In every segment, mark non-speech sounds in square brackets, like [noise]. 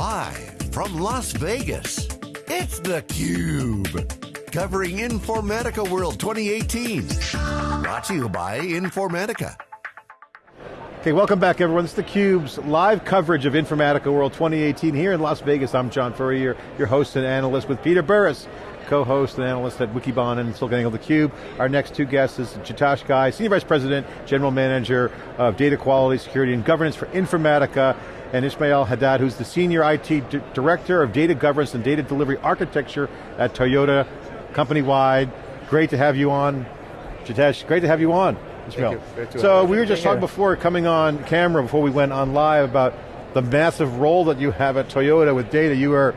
Live from Las Vegas, it's theCUBE. Covering Informatica World 2018. Brought to you by Informatica. Okay, welcome back everyone. This is theCUBE's live coverage of Informatica World 2018 here in Las Vegas. I'm John Furrier, your host and analyst with Peter Burris, co-host and analyst at Wikibon and SiliconANGLE theCUBE. Our next two guests is Jitesh Ghai, Senior Vice President, General Manager of Data Quality, Security and Governance for Informatica, and Ismail Haddad, who's the Senior IT Director of Data Governance and Data Delivery Architecture at Toyota, company-wide. Great to have you on. Jitesh, great to have you on. Ismail. So we were just talking before coming on camera, before we went on live about the massive role that you have at Toyota with data. You are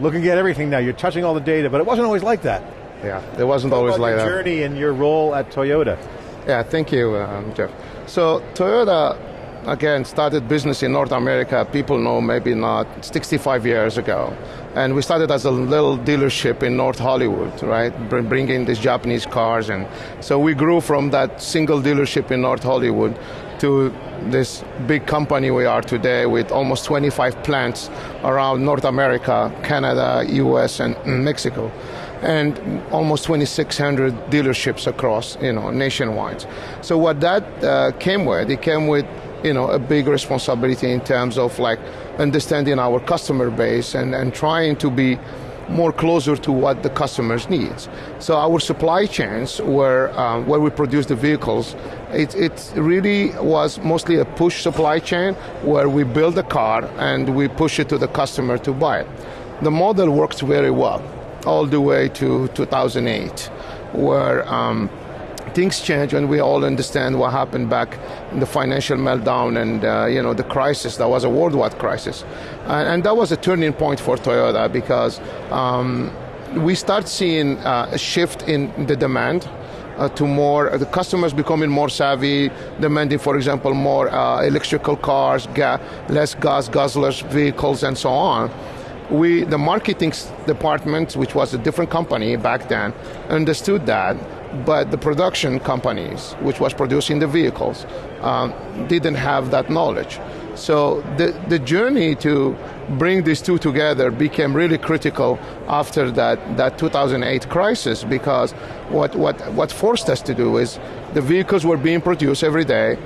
looking at everything now, you're touching all the data, but it wasn't always like that. Yeah, it wasn't always like your that. journey and your role at Toyota. Yeah, thank you, um, Jeff. So Toyota, again, started business in North America, people know maybe not, 65 years ago. And we started as a little dealership in North Hollywood, right? Bringing these Japanese cars. And so we grew from that single dealership in North Hollywood to this big company we are today with almost 25 plants around North America, Canada, US, and Mexico and almost 2,600 dealerships across, you know, nationwide. So what that uh, came with, it came with, you know, a big responsibility in terms of like understanding our customer base and, and trying to be more closer to what the customers needs. So our supply chains were um, where we produce the vehicles. It, it really was mostly a push supply chain where we build a car and we push it to the customer to buy it. The model works very well all the way to 2008, where um, things change when we all understand what happened back in the financial meltdown and uh, you know the crisis. That was a worldwide crisis, and, and, that was a turning point for Toyota because um, we start seeing uh, a shift in the demand. Uh, to more, the customers becoming more savvy, demanding, for example, more uh, electrical cars, ga less gas guzzlers vehicles, and so on. We, the marketing department, which was a different company back then, understood that but the production companies, which was producing the vehicles, um, didn't have that knowledge. So the, the journey to bring these two together became really critical after that, that 2008 crisis because what, what, what forced us to do is the vehicles were being produced every day,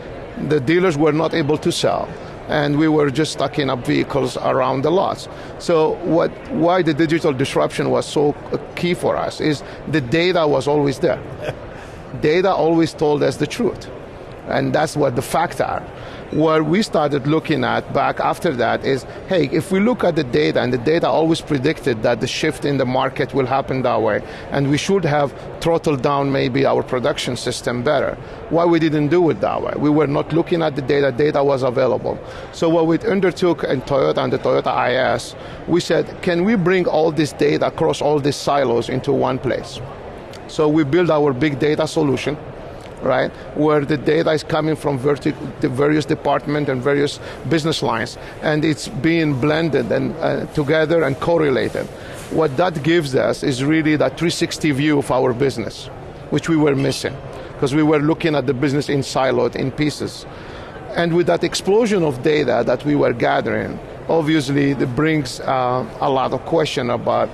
the dealers were not able to sell and we were just stocking up vehicles around the lots. So what, why the digital disruption was so key for us is the data was always there. [laughs] data always told us the truth. And that's what the facts are what we started looking at back after that is, hey, if we look at the data, and the data always predicted that the shift in the market will happen that way, and we should have throttled down maybe our production system better. Why we didn't do it that way? We were not looking at the data, data was available. So what we undertook in Toyota and the Toyota IS, we said, can we bring all this data across all these silos into one place? So we built our big data solution, right? Where the data is coming from the various departments and various business lines, and it's being blended and uh, together and correlated. What that gives us is really that 360 view of our business, which we were missing, because we were looking at the business in siloed, in pieces. And with that explosion of data that we were gathering, obviously it brings uh, a lot of question about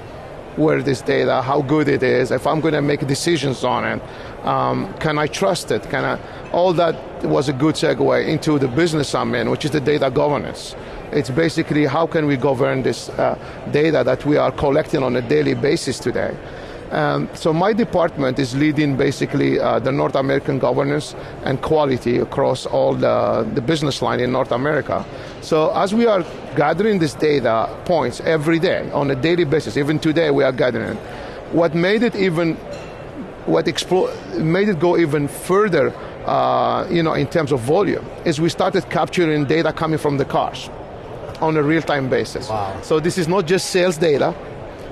where this data, how good it is, if I'm going to make decisions on it, um, can I trust it? Can I? All that was a good segue into the business I'm in, which is the data governance. It's basically how can we govern this uh, data that we are collecting on a daily basis today. Um, so my department is leading basically uh, the North American governance and quality across all the, the business line in North America. So as we are gathering this data points every day on a daily basis, even today we are gathering, what made it even what made it go even further, uh, you know, in terms of volume, is we started capturing data coming from the cars on a real-time basis. Wow. So this is not just sales data,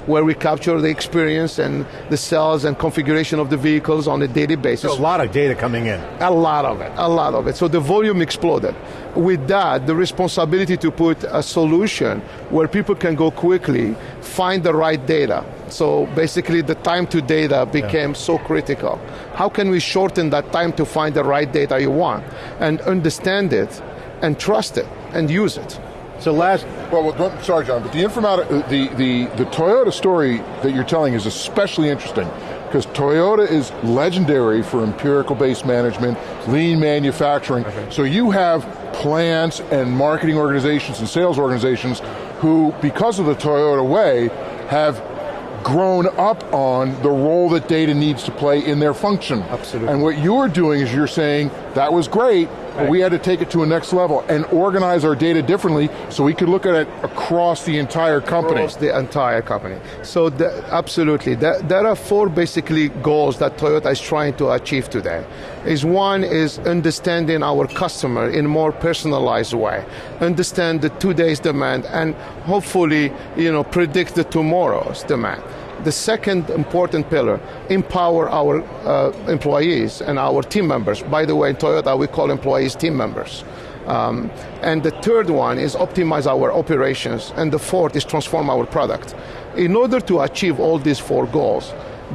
where we capture the experience and the cells and configuration of the vehicles on a daily basis. So a lot of data coming in. A lot of it, a lot of it. So the volume exploded. With that, the responsibility to put a solution where people can go quickly, find the right data. So basically the time to data became yeah. so critical. How can we shorten that time to find the right data you want and understand it and trust it and use it? So last, Well, well, don't- sorry, John, but the informatica, uh, the, the, the Toyota story that you're telling is especially interesting because Toyota is legendary for empirical-based management, lean manufacturing. So you have plants and marketing organizations and sales organizations who, because of the Toyota way, have grown up on the role that data needs to play in their function. Absolutely. And what you're doing is you're saying, that was great, but we had to take it to a next level and organize our data differently so we could look at it across the entire company. across the entire company. So the, absolutely, there, there are four basically goals that Toyota is trying to achieve today. Is one is understanding our customer in a more personalized way, understand the today's demand, and hopefully, you know, predict the tomorrow's demand. The second important pillar, empower our uh, employees and our team members. By the way, in Toyota, we call employees team members. Um, and the third one is optimize our operations. And the fourth is transform our product. In order to achieve all these four goals,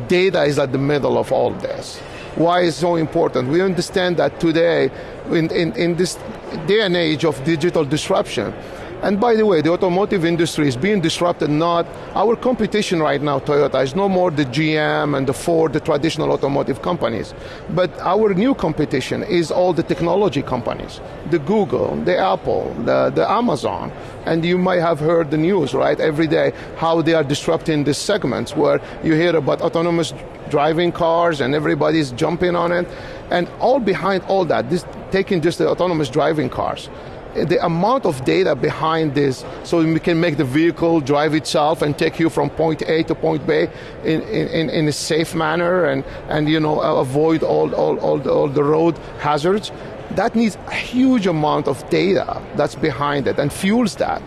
data is at the middle of all this. Why is so important? We understand that today, in, in, in this day and age of digital disruption, and by the way, the automotive industry is being disrupted. Not our competition right now, Toyota, is no more the GM and the Ford, the traditional automotive companies. But our new competition is all the technology companies, the Google, the Apple, the, the Amazon. And you might have heard the news, right, every day, how they are disrupting these segments where you hear about autonomous driving cars and everybody's jumping on it. And all behind all that, this taking just the autonomous driving cars the amount of data behind this so we can make the vehicle drive itself and take you from point A to point B in, in, in a safe manner and, and you know avoid all, all, all, the, all the road hazards that needs a huge amount of data that's behind it and fuels that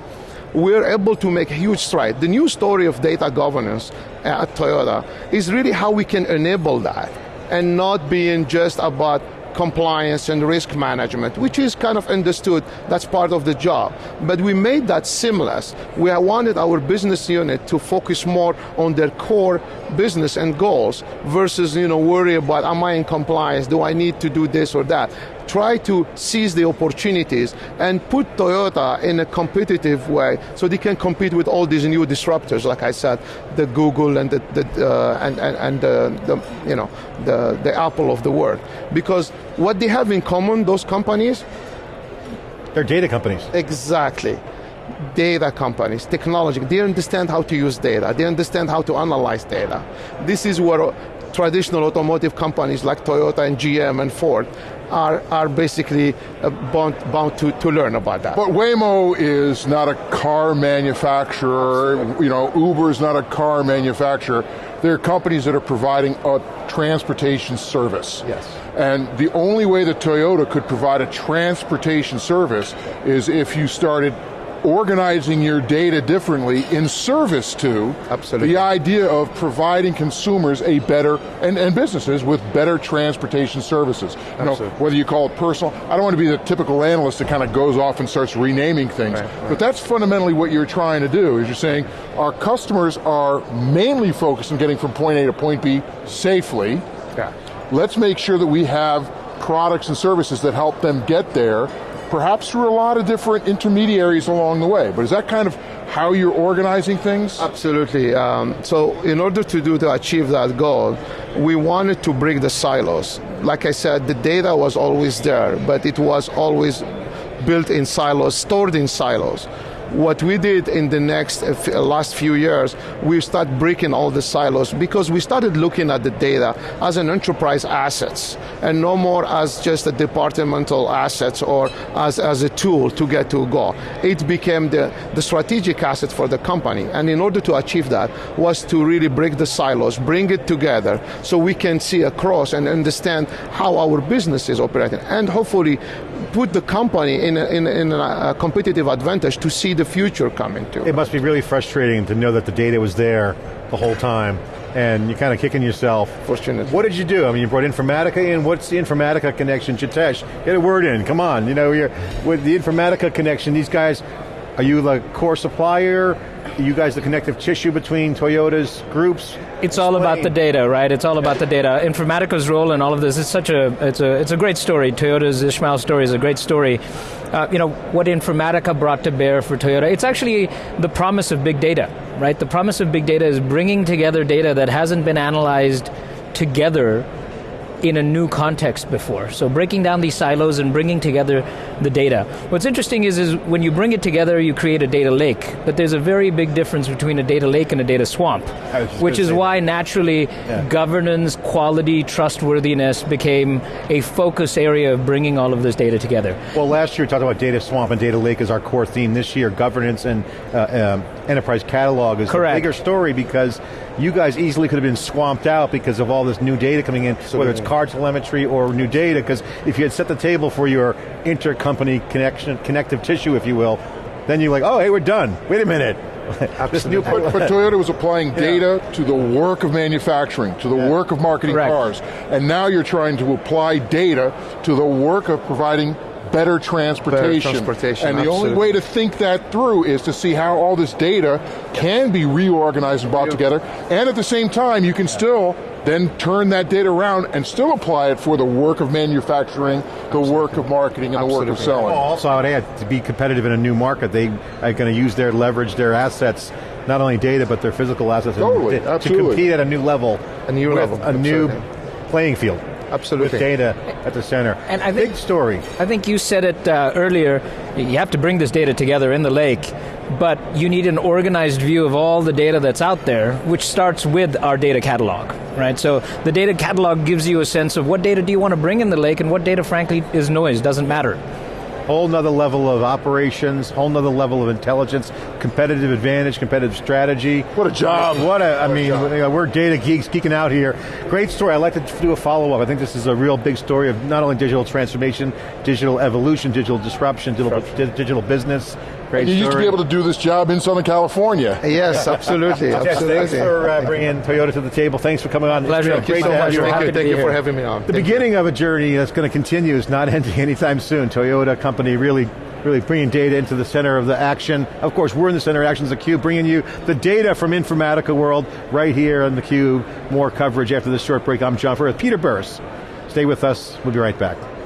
we're able to make a huge stride. The new story of data governance uh, at Toyota is really how we can enable that and not being just about compliance and risk management, which is kind of understood, that's part of the job. But we made that seamless. We wanted our business unit to focus more on their core business and goals versus, you know, worry about, am I in compliance? Do I need to do this or that? Try to seize the opportunities and put Toyota in a competitive way so they can compete with all these new disruptors, like I said, the Google and the, the uh, and, and, and the, the, you know the, the Apple of the world. Because what they have in common, those companies, they're data companies. Exactly. Data companies, technology, they understand how to use data, they understand how to analyze data. This is where traditional automotive companies like Toyota and GM and Ford are, are basically uh, bound, bound to, to learn about that. But Waymo is not a car manufacturer, you know, Uber is not a car manufacturer. They're companies that are providing a transportation service. Yes. And the only way that Toyota could provide a transportation service is if you started organizing your data differently in service to Absolutely. the idea of providing consumers a better, and, and businesses with better transportation services. You know, whether you call it personal, I don't want to be the typical analyst that kind of goes off and starts renaming things, Right, right. but that's fundamentally what you're trying to do, is you're saying our customers are mainly focused on getting from point A to point B safely. Yeah. Let's make sure that we have products and services that help them get there, perhaps through a lot of different intermediaries along the way. But is that kind of how you're organizing things? Absolutely. Um, so, in order to do to achieve that goal, we wanted to break the silos. Like I said, the data was always there, but it was always built in silos, stored in silos. What we did in the next uh, last few years, we start breaking all the silos because we started looking at the data as an enterprise assets and no more as just a departmental assets or as, as a tool to get to a goal. It became the, the strategic asset for the company. And in order to achieve that was to really break the silos, bring it together so we can see across and understand how our business is operating and hopefully put the company in a, in, in a competitive advantage to see the future coming to. It must be really frustrating to know that the data was there the whole time and you're kind of kicking yourself. Fortunately. What did you do? I mean, you brought Informatica in. What's the Informatica connection? Jitesh, get a word in. Come on. You know, you're, with the Informatica connection, these guys Are you the core supplier? Are you guys the connective tissue between Toyota's groups? It's all about the data, right? It's all about the data. Informatica's role in all of this is such a it's a it's a great story. Toyota's Ismail story is a great story. Uh, you know what Informatica brought to bear for Toyota. It's actually the promise of big data, right? The promise of big data is bringing together data that hasn't been analyzed together in a new context before. So breaking down these silos and bringing together the data. What's interesting is, is when you bring it together, you create a data lake. But there's a very big difference between a data lake and a data swamp, which is why naturally yeah. governance, quality, trustworthiness became a focus area of bringing all of this data together. Well, last year we talked about data swamp and data lake as our core theme. This year, governance and uh, um, enterprise catalog is Correct. a bigger story because you guys easily could have been swamped out because of all this new data coming in, Absolutely. whether it's car telemetry or new data, because if you had set the table for your intercompany connection, connective tissue, if you will, then you're like, oh, hey, we're done. Wait a minute. [laughs] this new but, but, Toyota was applying data yeah. to the work of manufacturing, to the yeah. work of marketing Correct. cars, and now you're trying to apply data to the work of providing better transportation. Better transportation and the only way to think that through is to see how all this data can be reorganized and brought together, and at the same time, you can still then turn that data around and still apply it for the work of manufacturing, the work of marketing, and Absolutely. the work of selling. Well, also, I would add, to be competitive in a new market, they are going to use their leverage, their assets, not only data, but their physical assets totally. to, to compete at a new level. A new level. A new playing field. Absolutely. With data at the center. And I think, Big story. I think you said it uh, earlier, you have to bring this data together in the lake, but you need an organized view of all the data that's out there, which starts with our data catalog, right? So the data catalog gives you a sense of what data do you want to bring in the lake and what data, frankly, is noise, doesn't matter whole nother level of operations, whole nother level of intelligence, competitive advantage, competitive strategy. What a job. What a, I mean, we're data geeks geeking out here. Great story. I'd like to do a follow-up. I think this is a real big story of not only digital transformation, digital evolution, digital disruption, digital, digital business, Great you story. used to be able to do this job in Southern California. Yes, absolutely. absolutely. thanks for uh, bringing Toyota to the table. Thanks for coming on. Pleasure. Thank you so much. Thank you, thank you for having me on. The thank beginning you. of a journey that's going to continue is not [laughs] ending anytime soon. Toyota company really really bringing data into the center of the action. Of course, we're in the center of action as theCUBE, bringing you the data from Informatica World right here on theCUBE. More coverage after this short break. I'm John Furrier, Peter Burris. Stay with us, we'll be right back.